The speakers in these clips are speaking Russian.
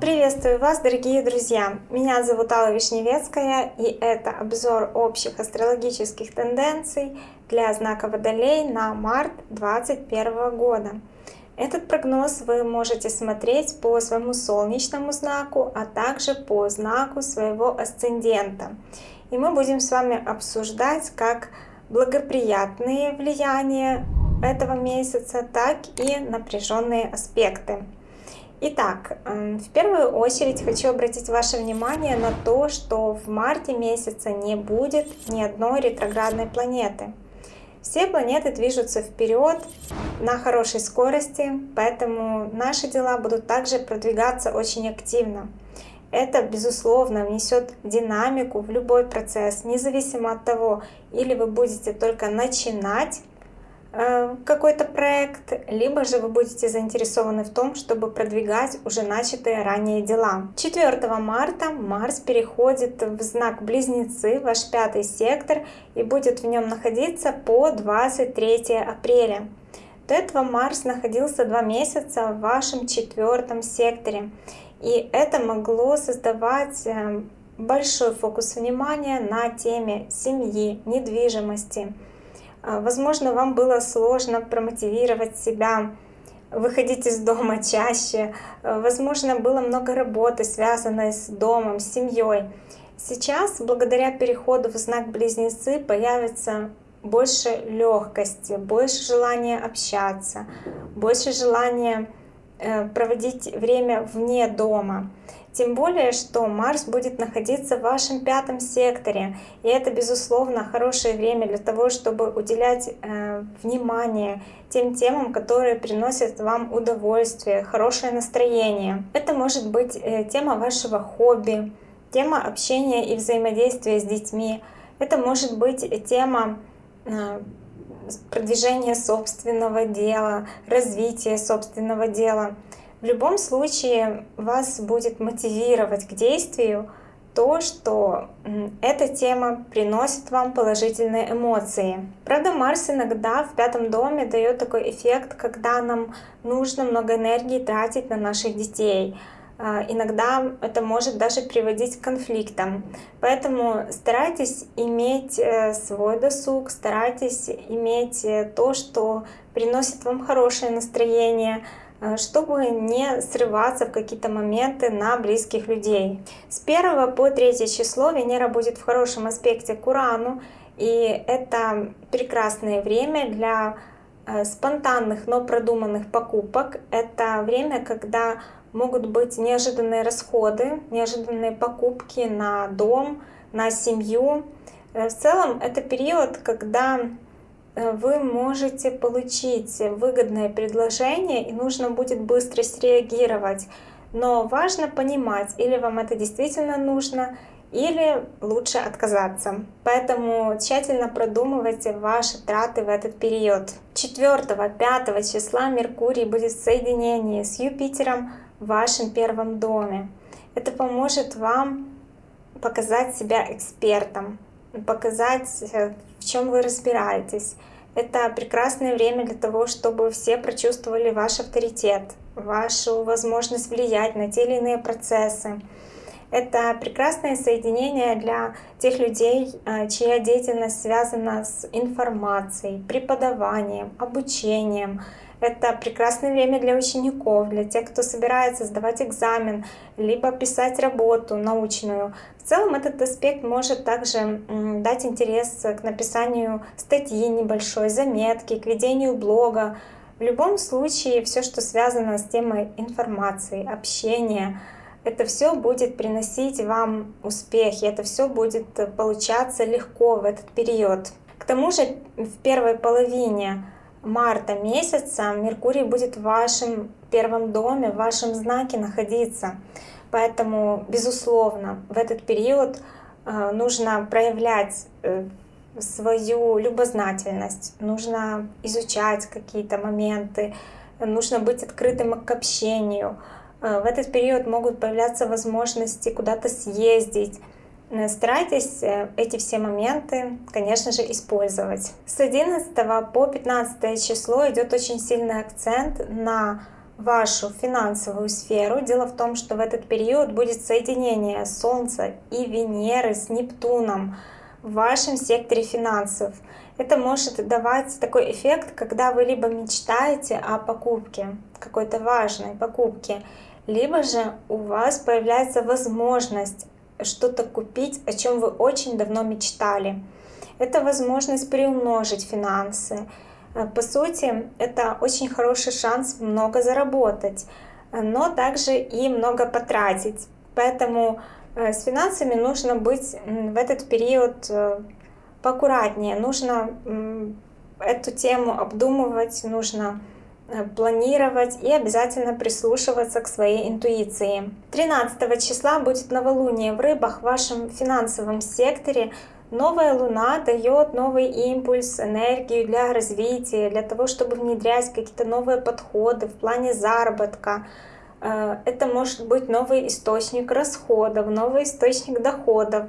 Приветствую вас, дорогие друзья! Меня зовут Алла Вишневецкая, и это обзор общих астрологических тенденций для знака Водолей на март 2021 года. Этот прогноз вы можете смотреть по своему солнечному знаку, а также по знаку своего асцендента. И мы будем с вами обсуждать как благоприятные влияния этого месяца, так и напряженные аспекты. Итак, эм, в первую очередь хочу обратить ваше внимание на то, что в марте месяце не будет ни одной ретроградной планеты. Все планеты движутся вперед на хорошей скорости, поэтому наши дела будут также продвигаться очень активно. Это, безусловно, внесет динамику в любой процесс, независимо от того, или вы будете только начинать Э, какой-то проект, либо же вы будете заинтересованы в том, чтобы продвигать уже начатые ранее дела. 4 марта Марс переходит в знак Близнецы, ваш пятый сектор, и будет в нем находиться по 23 апреля. До этого Марс находился два месяца в вашем четвертом секторе, и это могло создавать э, большой фокус внимания на теме семьи, недвижимости, возможно, вам было сложно промотивировать себя, выходить из дома чаще. А, возможно, было много работы, связанной с домом, с семьей. Сейчас, благодаря переходу в знак Близнецы, появится больше легкости, больше желания общаться, больше желания э, проводить время вне дома. Тем более, что Марс будет находиться в вашем пятом секторе. И это, безусловно, хорошее время для того, чтобы уделять э, внимание тем темам, которые приносят вам удовольствие, хорошее настроение. Это может быть э, тема вашего хобби, тема общения и взаимодействия с детьми. Это может быть тема э, продвижения собственного дела, развития собственного дела. В любом случае вас будет мотивировать к действию то, что эта тема приносит вам положительные эмоции. Правда, Марс иногда в пятом доме дает такой эффект, когда нам нужно много энергии тратить на наших детей. А, иногда это может даже приводить к конфликтам. Поэтому старайтесь иметь э, свой досуг, старайтесь иметь э, то, что приносит вам хорошее настроение, чтобы не срываться в какие-то моменты на близких людей. С 1 по 3 число Венера будет в хорошем аспекте к Урану, и это прекрасное время для э, спонтанных, но продуманных покупок. Это время, когда могут быть неожиданные расходы, неожиданные покупки на дом, на семью. Э, в целом это период, когда Э, вы можете получить выгодное предложение и нужно будет быстро среагировать. Но важно понимать, или вам это действительно нужно, или лучше отказаться. Поэтому тщательно продумывайте ваши траты в этот период. 4-5 числа Меркурий будет в соединении с Юпитером в вашем первом доме. Это поможет вам показать себя экспертом, показать, э, в чем вы разбираетесь. Это прекрасное время для того, чтобы все прочувствовали ваш авторитет, вашу возможность влиять на те или иные процессы. Это прекрасное соединение для тех людей, э, чья деятельность связана с информацией, преподаванием, обучением, это прекрасное время для учеников, для тех, кто собирается сдавать экзамен, либо писать работу научную. В целом этот аспект может также дать интерес к написанию статьи небольшой, заметки, к ведению блога. В любом случае, все, что связано с темой информации, общения, это все будет приносить вам успехи, это все будет получаться легко в этот период. К тому же в первой половине марта месяца Меркурий будет в вашем первом доме, в вашем знаке находиться. Поэтому, безусловно, в этот период э, нужно проявлять э, свою любознательность, нужно изучать какие-то моменты, нужно быть открытым к общению. Э, в этот период могут появляться возможности куда-то съездить, Э, старайтесь э, эти все моменты, конечно же, использовать. С 11 по 15 число идет очень сильный акцент на вашу финансовую сферу. Дело в том, что в этот период будет соединение Солнца и Венеры с Нептуном в вашем секторе финансов. Это может давать такой эффект, когда вы либо мечтаете о покупке, какой-то важной покупке, либо же у вас появляется возможность что-то купить, о чем вы очень давно мечтали. Это возможность приумножить финансы. Э, по сути, это очень хороший шанс много заработать, но также и много потратить. Поэтому э, с финансами нужно быть в этот период э, поаккуратнее. Нужно эту тему обдумывать, нужно планировать и обязательно прислушиваться к своей интуиции. 13 числа будет новолуние в рыбах в вашем финансовом секторе. Новая луна дает новый импульс, энергию для развития, для того, чтобы внедрять какие-то новые подходы в плане заработка. Э, это может быть новый источник расходов, новый источник доходов.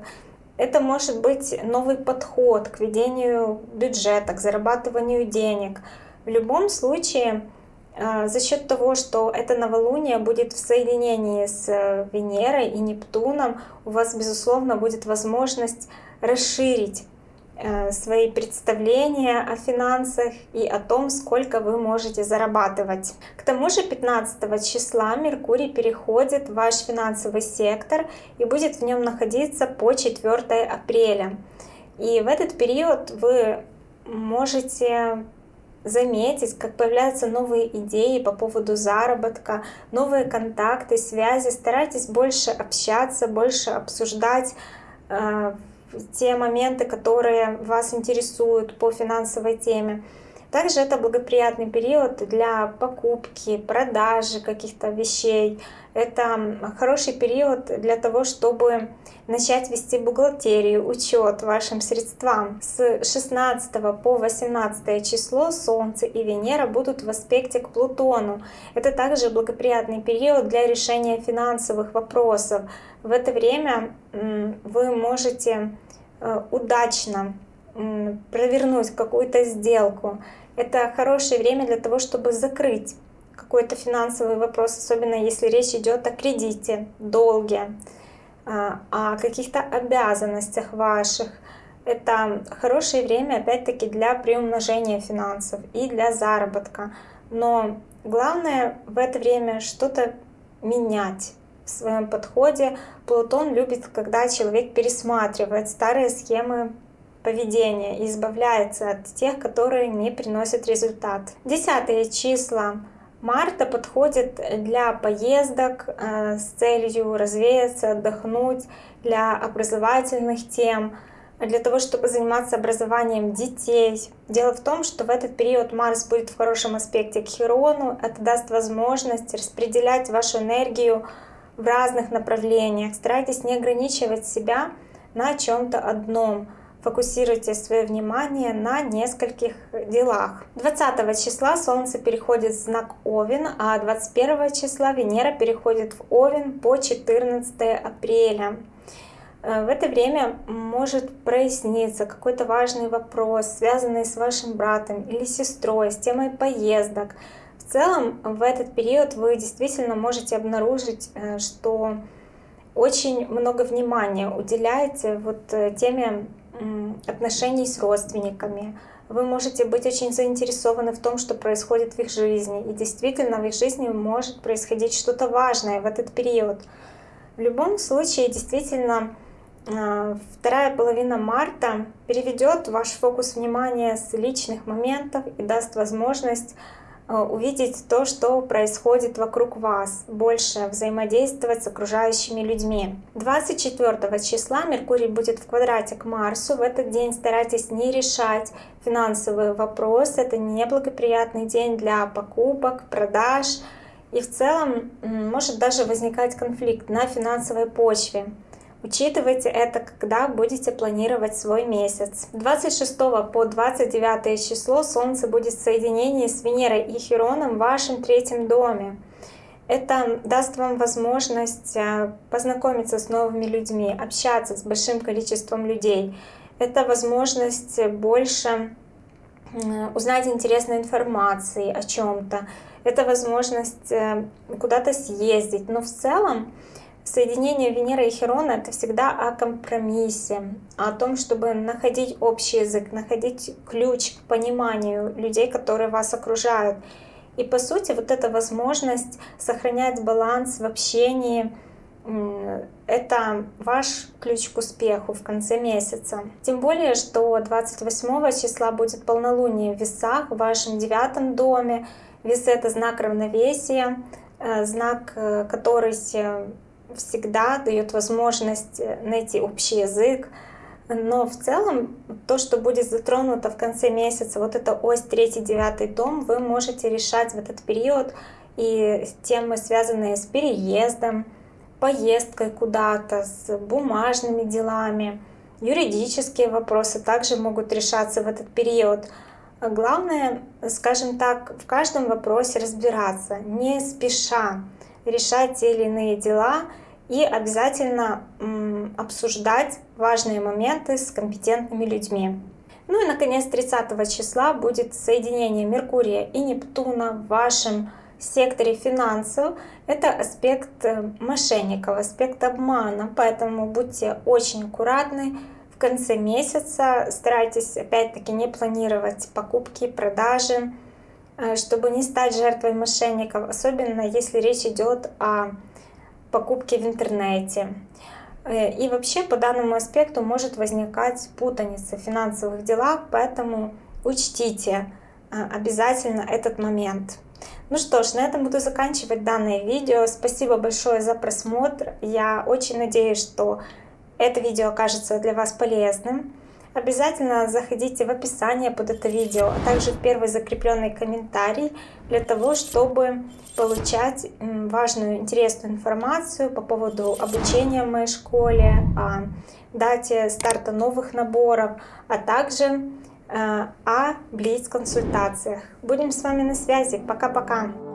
Это может быть новый подход к ведению бюджета, к зарабатыванию денег – в любом случае, э, за счет того, что это новолуние будет в соединении с э, Венерой и Нептуном, у вас, безусловно, будет возможность расширить э, свои представления о финансах и о том, сколько вы можете зарабатывать. К тому же 15 числа Меркурий переходит в ваш финансовый сектор и будет в нем находиться по 4 апреля. И в этот период вы можете заметить, как появляются новые идеи по поводу заработка, новые контакты, связи. Старайтесь больше общаться, больше обсуждать э, те моменты, которые вас интересуют по финансовой теме. Также это благоприятный период для покупки, продажи каких-то вещей. Это хороший период для того, чтобы начать вести бухгалтерию, учет вашим средствам. С 16 по 18 число Солнце и Венера будут в аспекте к Плутону. Это также благоприятный период для решения финансовых вопросов. В это время вы можете э, удачно провернуть какую-то сделку. Это хорошее время для того, чтобы закрыть какой-то финансовый вопрос, особенно если речь идет о кредите, долге, а, о каких-то обязанностях ваших. Это хорошее время, опять-таки, для приумножения финансов и для заработка. Но главное в это время что-то менять в своем подходе. Плутон любит, когда человек пересматривает старые схемы поведения и избавляется от тех, которые не приносят результат. Десятые числа марта подходит для поездок э, с целью развеяться, отдохнуть, для образовательных тем, для того, чтобы заниматься образованием детей. Дело в том, что в этот период Марс будет в хорошем аспекте к Херону. Это даст возможность распределять вашу энергию в разных направлениях. Старайтесь не ограничивать себя на чем-то одном фокусируйте свое внимание на нескольких делах. 20 числа Солнце переходит в знак Овен, а 21 числа Венера переходит в Овен по 14 апреля. Э, в это время может проясниться какой-то важный вопрос, связанный с вашим братом или сестрой, с темой поездок. В целом, в этот период вы действительно можете обнаружить, э, что очень много внимания уделяете вот э, теме отношений с родственниками. Вы можете быть очень заинтересованы в том, что происходит в их жизни. И действительно в их жизни может происходить что-то важное в этот период. В любом случае, действительно, а, вторая половина марта переведет ваш фокус внимания с личных моментов и даст возможность увидеть то, что происходит вокруг вас, больше взаимодействовать с окружающими людьми. 24 числа Меркурий будет в квадрате к Марсу. В этот день старайтесь не решать финансовые вопросы. Это неблагоприятный день для покупок, продаж. И в целом может даже возникать конфликт на финансовой почве. Учитывайте это, когда будете планировать свой месяц. 26 по 29 число Солнце будет в соединении с Венерой и Хероном в вашем третьем доме. Это даст вам возможность э, познакомиться с новыми людьми, общаться с большим количеством людей. Это возможность больше узнать интересной информации о чем-то. Это возможность э, куда-то съездить. Но в целом соединение Венеры и Херона это всегда о компромиссе, о том, чтобы находить общий язык, находить ключ к пониманию людей, которые вас окружают. И по сути вот эта возможность сохранять баланс в общении, это ваш ключ к успеху в конце месяца. Тем более, что 28 числа будет полнолуние в весах в вашем девятом доме. Весы — это знак равновесия, э, знак, э, который всегда дает возможность э, найти общий язык, но в целом, то, что будет затронуто в конце месяца, вот эта ось 3-9 дом, вы можете решать в этот период и темы, связанные с переездом, поездкой куда-то, с бумажными делами. Юридические вопросы также могут решаться в этот период. Главное, скажем так, в каждом вопросе разбираться, не спеша решать те или иные дела, и обязательно обсуждать важные моменты с компетентными людьми. Ну и, наконец, 30 числа будет соединение Меркурия и Нептуна в вашем секторе финансов. Это аспект э, мошенников, аспект обмана, поэтому будьте очень аккуратны. В конце месяца старайтесь, опять-таки, не планировать покупки, продажи, чтобы не стать жертвой мошенников, особенно если речь идет о покупки в интернете. Э, и вообще по данному аспекту может возникать путаница в финансовых делах, поэтому учтите э, обязательно этот момент. Ну что ж, на этом буду заканчивать данное видео. Спасибо большое за просмотр. Я очень надеюсь, что это видео окажется для вас полезным. Обязательно заходите в описание под это видео, а также в первый закрепленный комментарий для того, чтобы получать важную, интересную информацию по поводу обучения в моей школе, о дате старта новых наборов, а также э, о Блиц-консультациях. Будем с вами на связи. Пока-пока!